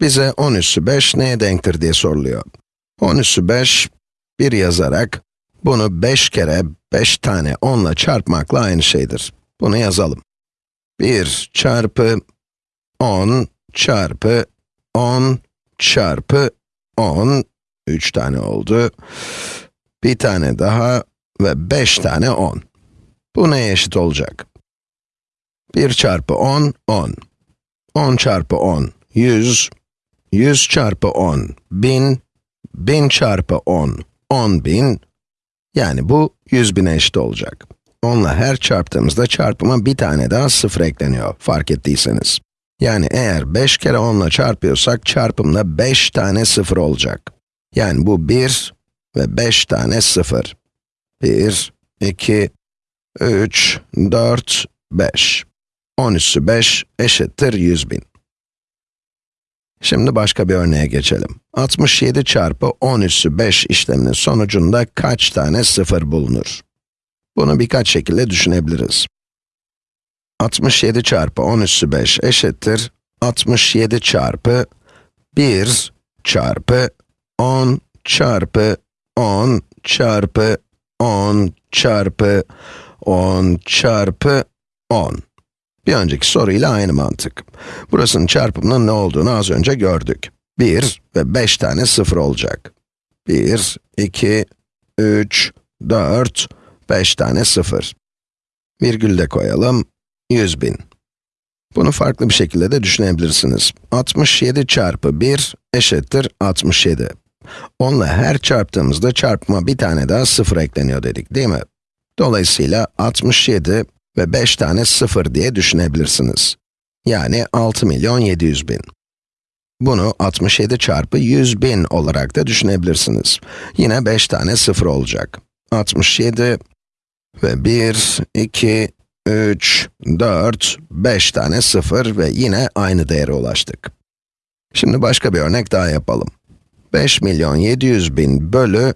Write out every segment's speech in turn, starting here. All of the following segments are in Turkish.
Bize 10 üssü 5 neye denktir diye soruluyor. 10 üssü 5, 1 yazarak, bunu 5 kere 5 tane 10 ile çarpmakla aynı şeydir. Bunu yazalım. 1 çarpı 10 çarpı 10 çarpı 10, 3 tane oldu. Bir tane daha ve 5 tane 10. Bu neye eşit olacak? 1 çarpı 10, 10. 10 çarpı 10, 100. 100 çarpı 10, 1000. 1000 çarpı 10, 10.000. Yani bu 100 bine eşit olacak. 10 ile her çarptığımızda çarpıma bir tane daha sıfır ekleniyor, fark ettiyseniz. Yani eğer 5 kere 10 ile çarpıyorsak, çarpımda 5 tane sıfır olacak. Yani bu 1 ve 5 tane sıfır. 1, 2, 3, 4, 5. 10 üssü 5 eşittir 100 bin. Şimdi başka bir örneğe geçelim. 67 çarpı 10 üssü 5 işleminin sonucunda kaç tane sıfır bulunur? Bunu birkaç şekilde düşünebiliriz. 67 çarpı 10 üssü 5 eşittir 67 çarpı 1 çarpı 10 çarpı 10 çarpı 10 çarpı 10 çarpı 10. Bir önceki soruyla aynı mantık. Burasının çarpımının ne olduğunu az önce gördük. 1 ve 5 tane sıfır olacak. 1, 2, 3, 4, 5 tane sıfır. Virgül de koyalım, 100 bin. Bunu farklı bir şekilde de düşünebilirsiniz. 67 çarpı 1 eşittir 67. Onunla her çarptığımızda çarpıma bir tane daha sıfır ekleniyor dedik, değil mi? Dolayısıyla 67 ve 5 tane sıfır diye düşünebilirsiniz. Yani 6 milyon 700 bin. Bunu 67 çarpı 100 bin olarak da düşünebilirsiniz. Yine 5 tane sıfır olacak. 67 ve 1, 2, 3, 4, 5 tane sıfır ve yine aynı değere ulaştık. Şimdi başka bir örnek daha yapalım. 5 milyon 700 bin bölü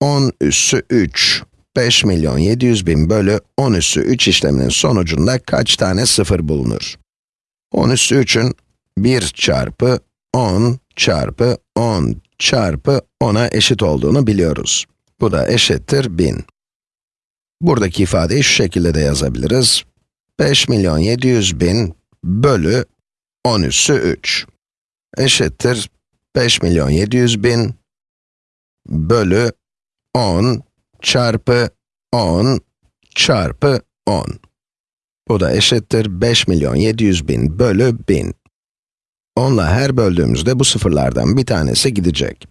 10 üssü 3. 5 milyon 700 bin bölü 10 üssü 3 işleminin sonucunda kaç tane sıfır bulunur? 10 üssü 3'ün 1 çarpı 10 çarpı 10 çarpı 10'a eşit olduğunu biliyoruz. Bu da eşittir 1000. Buradaki ifadeyi şu şekilde de yazabiliriz. 5 milyon 700 bin bölü 10 üssü 3 eşittir 5 milyon 700 bin bölü 10 çarpı 10 çarpı 10. Bu da eşittir 5 milyon 700 bin bölü 1000. 10 ile her böldüğümüzde bu sıfırlardan bir tanesi gidecek.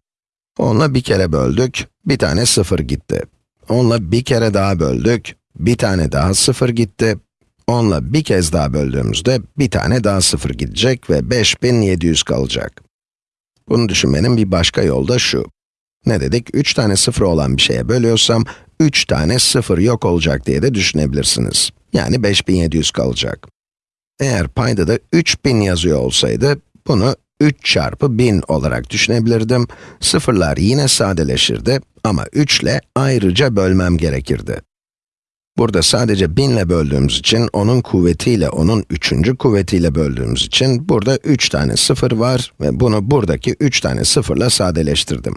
10 ile bir kere böldük, bir tane sıfır gitti. 10 ile bir kere daha böldük, bir tane daha sıfır gitti. 10 ile bir kez daha böldüğümüzde bir tane daha sıfır gidecek ve 5700 kalacak. Bunu düşünmenin bir başka yolu da şu. Ne dedik? 3 tane sıfır olan bir şeye bölüyorsam, 3 tane sıfır yok olacak diye de düşünebilirsiniz. Yani 5700 kalacak. Eğer payda da 3000 yazıyor olsaydı, bunu 3 çarpı 1000 olarak düşünebilirdim. Sıfırlar yine sadeleşirdi ama 3 ile ayrıca bölmem gerekirdi. Burada sadece 1000 ile böldüğümüz için, onun kuvvetiyle, onun üçüncü kuvvetiyle böldüğümüz için, burada 3 tane sıfır var ve bunu buradaki 3 tane sıfırla sadeleştirdim.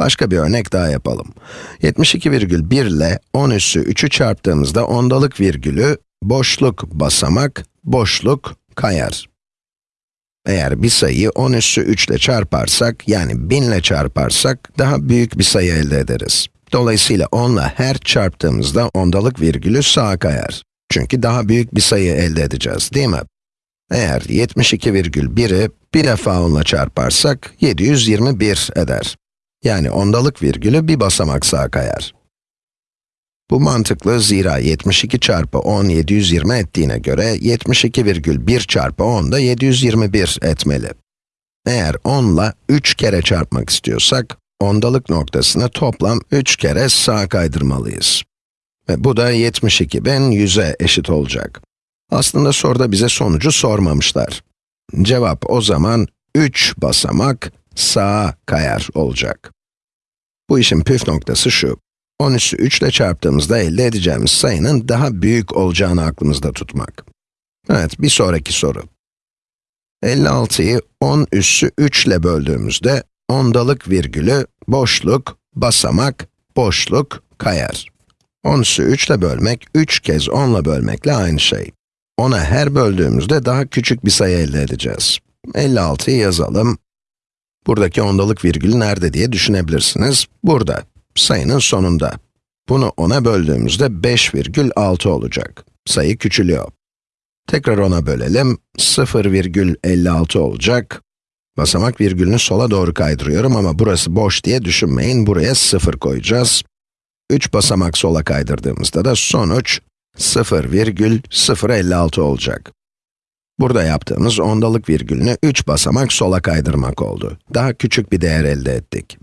Başka bir örnek daha yapalım. 72,1 ile 10 üssü 3'ü çarptığımızda ondalık virgülü, boşluk basamak, boşluk kayar. Eğer bir sayıyı 10 üssü 3 ile çarparsak, yani 1000 ile çarparsak, daha büyük bir sayı elde ederiz. Dolayısıyla 10 ile her çarptığımızda ondalık virgülü sağa kayar. Çünkü daha büyük bir sayı elde edeceğiz, değil mi? Eğer 72,1'i bir defa 10 ile çarparsak, 721 eder. Yani ondalık virgülü bir basamak sağa kayar. Bu mantıklı zira 72 çarpı 10 720 ettiğine göre 72,1 çarpı 10 da 721 etmeli. Eğer 10 ile 3 kere çarpmak istiyorsak, ondalık noktasını toplam 3 kere sağa kaydırmalıyız. Ve bu da 72.100'e eşit olacak. Aslında soruda bize sonucu sormamışlar. Cevap o zaman 3 basamak sağa kayar olacak. Bu işin püf noktası şu. 10 üssü 3 ile çarptığımızda elde edeceğimiz sayının daha büyük olacağını aklımızda tutmak. Evet, bir sonraki soru. 56'yı 10 üssü 3 ile böldüğümüzde, ondalık virgülü, boşluk, basamak, boşluk, kayar. 10 üssü 3 ile bölmek, 3 kez 10 ile bölmekle aynı şey. 10'a her böldüğümüzde daha küçük bir sayı elde edeceğiz. 56'yı yazalım. Buradaki ondalık virgül nerede diye düşünebilirsiniz. Burada, sayının sonunda. Bunu 10'a böldüğümüzde 5,6 olacak. Sayı küçülüyor. Tekrar 10'a bölelim, 0,56 olacak. Basamak virgülünü sola doğru kaydırıyorum ama burası boş diye düşünmeyin, buraya 0 koyacağız. 3 basamak sola kaydırdığımızda da sonuç 0,056 olacak. Burada yaptığımız ondalık virgülünü 3 basamak sola kaydırmak oldu. Daha küçük bir değer elde ettik.